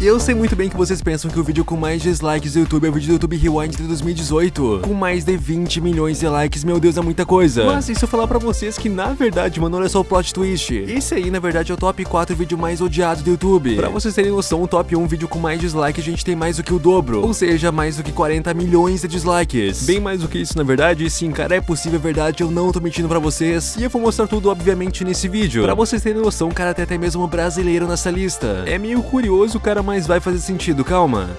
Eu sei muito bem que vocês pensam que o vídeo com mais dislikes do YouTube é o vídeo do YouTube Rewind de 2018, com mais de 20 milhões de likes, meu Deus, é muita coisa. Mas se eu falar pra vocês que na verdade, mano, olha só o plot twist. Esse aí, na verdade, é o top 4 vídeo mais odiado do YouTube. Pra vocês terem noção, o top 1 vídeo com mais dislike, a gente tem mais do que o dobro, ou seja, mais do que 40 milhões de dislikes. Bem mais do que isso, na verdade, sim, cara, é possível, é verdade, eu não tô mentindo pra vocês, e eu vou mostrar tudo, obviamente, nesse vídeo. Pra vocês terem noção, cara, tem até mesmo um brasileiro nessa lista. É meio curioso, cara, mas vai fazer sentido, calma.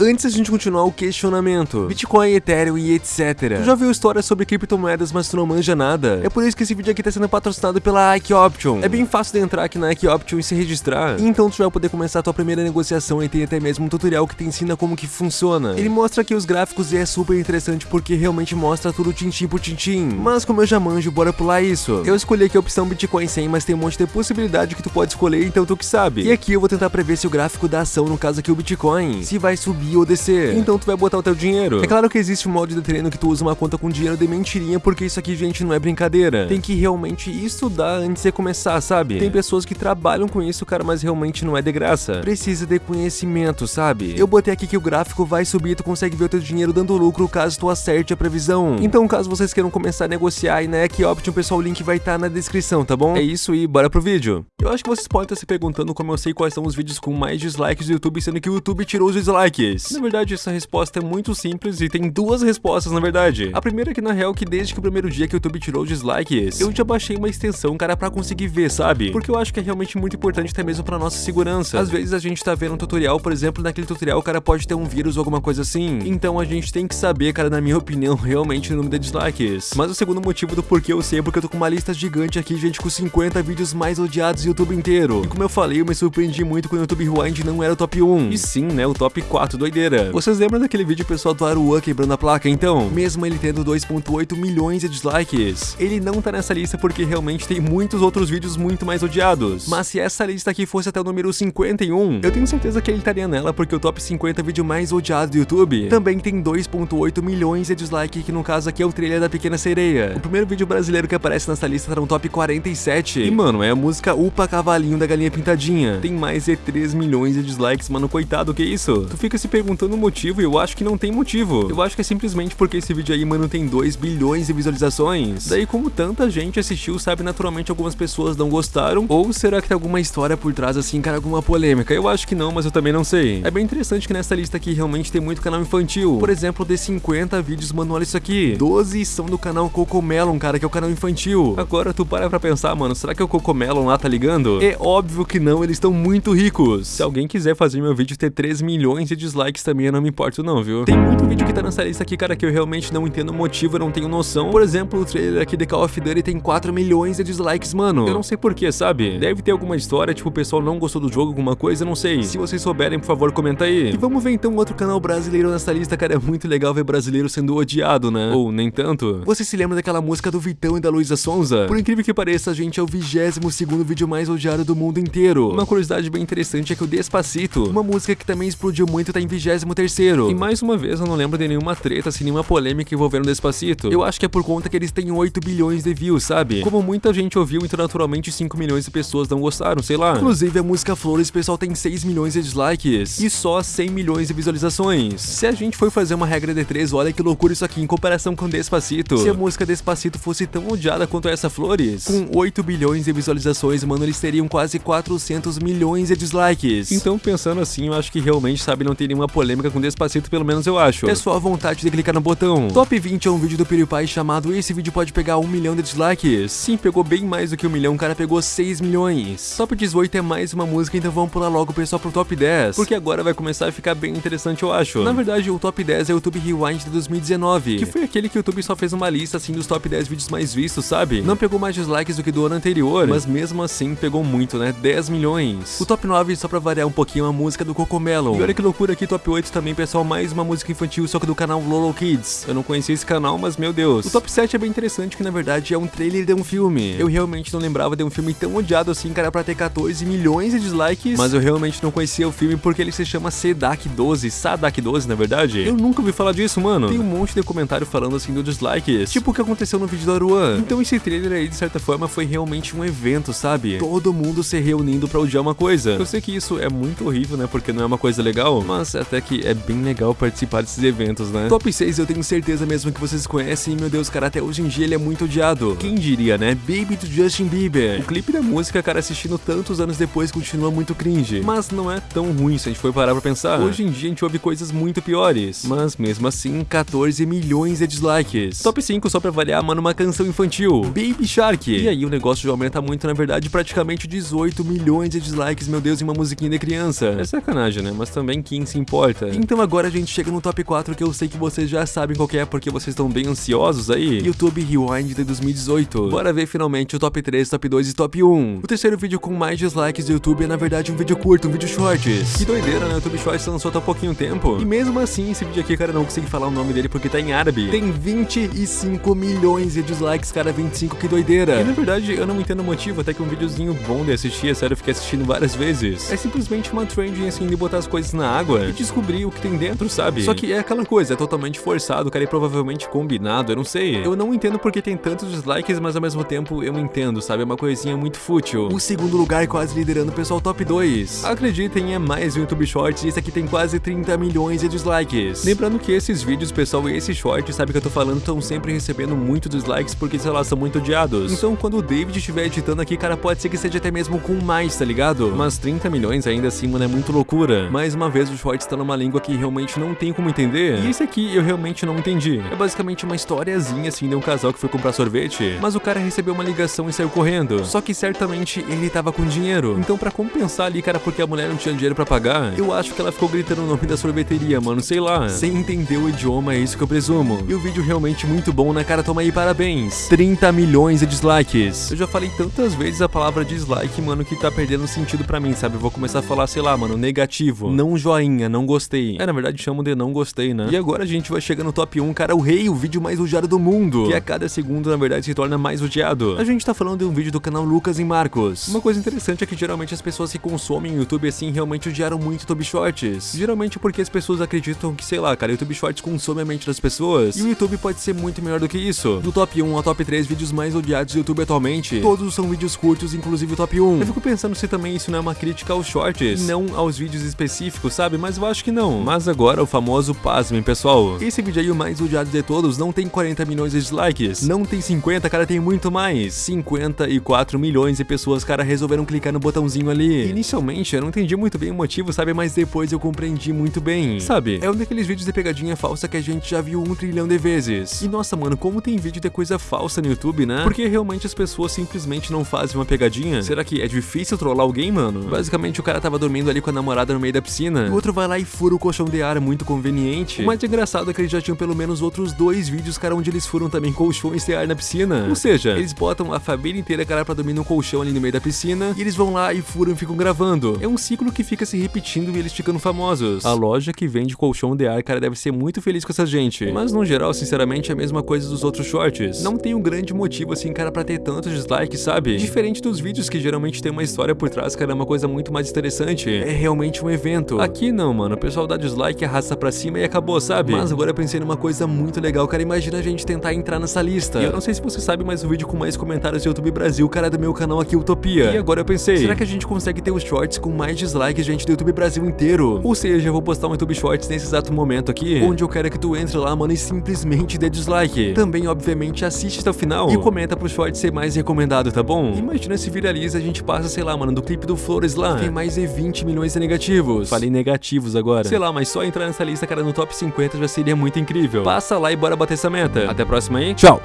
Antes a gente continuar o questionamento, Bitcoin, Ethereum e etc. Tu já viu histórias sobre criptomoedas, mas tu não manja nada? É por isso que esse vídeo aqui tá sendo patrocinado pela Ike Option. É bem fácil de entrar aqui na Ike Option e se registrar. Então tu vai poder começar a tua primeira negociação e tem até mesmo um tutorial que te ensina como que funciona. Ele mostra aqui os gráficos e é super interessante porque realmente mostra tudo tintim por tintim. Mas como eu já manjo, bora pular isso. Eu escolhi aqui a opção Bitcoin 100, mas tem um monte de possibilidade que tu pode escolher, então tu que sabe. E aqui eu vou tentar prever se o gráfico da ação, no caso aqui o Bitcoin, se vai subir subir ou descer. Então tu vai botar o teu dinheiro. É claro que existe um modo de treino que tu usa uma conta com dinheiro de mentirinha, porque isso aqui, gente, não é brincadeira. Tem que realmente estudar antes de começar, sabe? Tem pessoas que trabalham com isso, cara, mas realmente não é de graça. Precisa de conhecimento, sabe? Eu botei aqui que o gráfico vai subir e tu consegue ver o teu dinheiro dando lucro caso tu acerte a previsão. Então, caso vocês queiram começar a negociar e na Equioption, pessoal, o link vai estar tá na descrição, tá bom? É isso e bora pro vídeo. Eu acho que vocês podem estar se perguntando como eu sei quais são os vídeos com mais dislikes do YouTube, sendo que o YouTube tirou os dislikes. Na verdade, essa resposta é muito simples e tem duas respostas, na verdade. A primeira é que, na real, que desde que o primeiro dia que o YouTube tirou os dislikes, eu já baixei uma extensão, cara, pra conseguir ver, sabe? Porque eu acho que é realmente muito importante até mesmo pra nossa segurança. Às vezes a gente tá vendo um tutorial, por exemplo, naquele tutorial o cara pode ter um vírus ou alguma coisa assim. Então a gente tem que saber, cara, na minha opinião, realmente o número de dislikes. Mas o segundo motivo do porquê eu sei é porque eu tô com uma lista gigante aqui, gente, com 50 vídeos mais odiados do YouTube inteiro. E como eu falei, eu me surpreendi muito quando o YouTube Rewind não era o top 1. E sim, né, o top 4, doideira. Vocês lembram daquele vídeo pessoal do Aruan quebrando a placa? Então, mesmo ele tendo 2.8 milhões de dislikes, ele não tá nessa lista porque realmente tem muitos outros vídeos muito mais odiados. Mas se essa lista aqui fosse até o número 51, eu tenho certeza que ele estaria nela porque o top 50 vídeo mais odiado do YouTube também tem 2.8 milhões de dislikes, que no caso aqui é o trailer da Pequena Sereia. O primeiro vídeo brasileiro que aparece nessa lista tá no top 47. E mano, é a música Upa Cavalinho da Galinha Pintadinha. Tem mais de 3 milhões de dislikes, mano, coitado, que isso? Tu fica se perguntando motivo e eu acho que não tem motivo. Eu acho que é simplesmente porque esse vídeo aí, mano, tem 2 bilhões de visualizações. Daí, como tanta gente assistiu, sabe, naturalmente algumas pessoas não gostaram. Ou será que tem alguma história por trás, assim, cara, alguma polêmica? Eu acho que não, mas eu também não sei. É bem interessante que nessa lista aqui realmente tem muito canal infantil. Por exemplo, de 50 vídeos, mano, olha isso aqui. 12 são do canal Cocomelon, cara, que é o canal infantil. Agora tu para pra pensar, mano, será que o Cocomelon lá tá ligando? É óbvio que não, eles estão muito ricos. Se alguém quiser fazer meu vídeo ter 3 milhões de dislikes também, eu não me importo não, viu? Tem muito vídeo que tá nessa lista aqui, cara, que eu realmente não entendo o motivo, eu não tenho noção. Por exemplo, o trailer aqui de Call of Duty tem 4 milhões de dislikes, mano. Eu não sei porquê, sabe? Deve ter alguma história, tipo, o pessoal não gostou do jogo, alguma coisa, não sei. Se vocês souberem, por favor, comenta aí. E vamos ver então outro canal brasileiro nessa lista, cara. É muito legal ver brasileiro sendo odiado, né? Ou nem tanto. Você se lembra daquela música do Vitão e da Luísa Sonza? Por incrível que pareça, a gente é o 22 segundo vídeo mais odiado do mundo inteiro. Uma curiosidade bem interessante é que o Despacito, uma música que também explodiu muito, tá em 23 terceiro. E mais uma vez, eu não lembro de nenhuma treta, assim, nenhuma polêmica envolvendo o Despacito. Eu acho que é por conta que eles têm 8 bilhões de views, sabe? Como muita gente ouviu, então naturalmente 5 milhões de pessoas não gostaram, sei lá. Inclusive, a música Flores, o pessoal tem 6 milhões de dislikes e só 100 milhões de visualizações. Se a gente for fazer uma regra de 3, olha que loucura isso aqui em comparação com Despacito. Se a música Despacito fosse tão odiada quanto essa Flores, com 8 bilhões de visualizações, mano, eles teriam quase 400 milhões de dislikes. Então, pensando assim, eu acho que realmente, sabe, não tem nenhuma polêmica com Despacito, pelo menos eu acho. É só a vontade de clicar no botão. Top 20 é um vídeo do PewDiePie chamado Esse vídeo pode pegar 1 milhão de dislikes. Sim, pegou bem mais do que 1 milhão, o cara pegou 6 milhões. Top 18 é mais uma música, então vamos pular logo pessoal pro top 10, porque agora vai começar a ficar bem interessante, eu acho. Na verdade, o top 10 é o YouTube Rewind de 2019, que foi aquele que o YouTube só fez uma lista assim dos top 10 vídeos mais vistos, sabe? Não pegou mais dislikes do que do ano anterior, mas mesmo assim pegou muito, né? 10 milhões. O top 9, só pra variar um pouquinho, a música do Cocomelon. E olha que loucura aqui, top 8 também, pessoal, mais uma música infantil, só que do canal Lolo Kids. Eu não conhecia esse canal, mas meu Deus. O top 7 é bem interessante, que na verdade é um trailer de um filme. Eu realmente não lembrava de um filme tão odiado assim, cara, pra ter 14 milhões de dislikes, mas eu realmente não conhecia o filme porque ele se chama Sedak 12, Sadak 12, na verdade. Eu nunca ouvi falar disso, mano. Tem um monte de comentário falando assim do dislikes, tipo o que aconteceu no vídeo do Aruan. Então esse trailer aí, de certa forma, foi realmente um evento, sabe? Todo mundo se reunindo pra odiar uma coisa. Eu sei que isso é muito horrível, né, porque não é uma coisa legal, mas até que é bem legal participar desses eventos, né? Top 6 eu tenho certeza mesmo que vocês conhecem, meu Deus, cara, até hoje em dia ele é muito odiado. Quem diria, né? Baby do Justin Bieber. O clipe da música, cara, assistindo tantos anos depois, continua muito cringe. Mas não é tão ruim se a gente for parar pra pensar. Hoje em dia a gente ouve coisas muito piores. Mas mesmo assim, 14 milhões de dislikes. Top 5 só pra variar, mano, uma canção infantil. Baby Shark. E aí o negócio já aumenta muito, na verdade, praticamente 18 milhões de dislikes, meu Deus, em uma musiquinha de criança. É sacanagem, né? Mas também quem se importa. Então agora a gente chega no top 4 que eu sei que vocês já sabem qual é, porque vocês estão bem ansiosos aí. YouTube Rewind de 2018. Bora ver finalmente o top 3, top 2 e top 1. O terceiro vídeo com mais dislikes do YouTube é na verdade um vídeo curto, um vídeo shorts. Que doideira, né? O YouTube Shorts lançou há pouquinho tempo. E mesmo assim, esse vídeo aqui, cara, não consegui falar o nome dele porque tá em árabe. Tem 25 milhões de dislikes, cara, 25, que doideira. E na verdade, eu não entendo o motivo, até que um videozinho bom de assistir, é sério, eu fiquei assistindo várias vezes. É simplesmente uma trend assim de botar as coisas na água descobrir o que tem dentro, sabe? Só que é aquela coisa, é totalmente forçado, cara, e provavelmente combinado, eu não sei. Eu não entendo porque tem tantos dislikes, mas ao mesmo tempo eu entendo, sabe? É uma coisinha muito fútil. O segundo lugar quase liderando o pessoal top 2. Acreditem, é mais um YouTube Shorts e esse aqui tem quase 30 milhões de dislikes. Lembrando que esses vídeos, pessoal, e esses shorts, sabe que eu tô falando, estão sempre recebendo muito dislikes porque, sei lá, são muito odiados. Então quando o David estiver editando aqui, cara, pode ser que seja até mesmo com mais, tá ligado? Mas 30 milhões ainda assim, mano, é muito loucura. Mais uma vez, o shorts tá numa língua que realmente não tem como entender. E esse aqui eu realmente não entendi. É basicamente uma historiazinha assim de um casal que foi comprar sorvete, mas o cara recebeu uma ligação e saiu correndo. Só que certamente ele tava com dinheiro. Então pra compensar ali, cara, porque a mulher não tinha dinheiro pra pagar, eu acho que ela ficou gritando o nome da sorveteria, mano, sei lá. Sem entender o idioma, é isso que eu presumo. E o vídeo realmente muito bom, né, cara? Toma aí parabéns. 30 milhões de dislikes. Eu já falei tantas vezes a palavra dislike, mano, que tá perdendo sentido pra mim, sabe? Eu vou começar a falar, sei lá, mano, negativo. Não joinha, não gostei. É, na verdade chamo de não gostei, né? E agora a gente vai chegar no top 1, cara, o rei, o vídeo mais odiado do mundo. Que a cada segundo, na verdade, se torna mais odiado. A gente tá falando de um vídeo do canal Lucas e Marcos. Uma coisa interessante é que geralmente as pessoas que consomem YouTube assim realmente odiaram muito YouTube Shorts. Geralmente porque as pessoas acreditam que, sei lá, cara, YouTube Shorts consome a mente das pessoas. E o YouTube pode ser muito melhor do que isso. Do top 1 ao top 3 vídeos mais odiados do YouTube atualmente, todos são vídeos curtos, inclusive o top 1. Eu fico pensando se também isso não é uma crítica aos shorts, não aos vídeos específicos, sabe? Mas eu acho que não. Mas agora o famoso pasmem, pessoal. Esse vídeo aí, o mais odiado de todos, não tem 40 milhões de dislikes, não tem 50, cara, tem muito mais. 54 milhões de pessoas, cara, resolveram clicar no botãozinho ali. Inicialmente, eu não entendi muito bem o motivo, sabe? Mas depois eu compreendi muito bem. Sabe? É um daqueles vídeos de pegadinha falsa que a gente já viu um trilhão de vezes. E nossa, mano, como tem vídeo de coisa falsa no YouTube, né? Porque realmente as pessoas simplesmente não fazem uma pegadinha. Será que é difícil trollar alguém, mano? Basicamente, o cara tava dormindo ali com a namorada no meio da piscina. O outro vai lá e fura o colchão de ar, muito conveniente. O mais engraçado é que eles já tinham pelo menos outros dois vídeos, cara, onde eles furam também colchões de ar na piscina. Ou seja, eles botam a família inteira, cara, pra dormir num colchão ali no meio da piscina. E eles vão lá e furam e ficam gravando. É um ciclo que fica se repetindo e eles ficando famosos. A loja que vende colchão de ar, cara, deve ser muito feliz com essa gente. Mas no geral, sinceramente, é a mesma coisa dos outros shorts. Não tem um grande motivo, assim, cara, pra ter tantos dislikes, sabe? Diferente dos vídeos que geralmente tem uma história por trás, cara, é uma coisa muito mais interessante. É realmente um evento. Aqui não, mano. O pessoal dá dislike, arrasta pra cima e acabou, sabe? Mas agora eu pensei numa coisa muito legal, cara. Imagina a gente tentar entrar nessa lista. E eu não sei se você sabe, mas o vídeo com mais comentários do YouTube Brasil, cara, é do meu canal aqui, Utopia. E agora eu pensei, será que a gente consegue ter os shorts com mais dislikes, gente, do YouTube Brasil inteiro? Ou seja, eu vou postar um YouTube Shorts nesse exato momento aqui, onde eu quero que tu entre lá, mano, e simplesmente dê dislike. Também, obviamente, assiste até o final e comenta pro short ser mais recomendado, tá bom? Imagina se viraliza, a gente passa, sei lá, mano, do clipe do Flores lá, tem mais de 20 milhões de negativos. Falei negativos agora. Sei lá, mas só entrar nessa lista, cara, no top 50 já seria muito incrível. Passa lá e bora bater essa meta. Até a próxima aí. Tchau!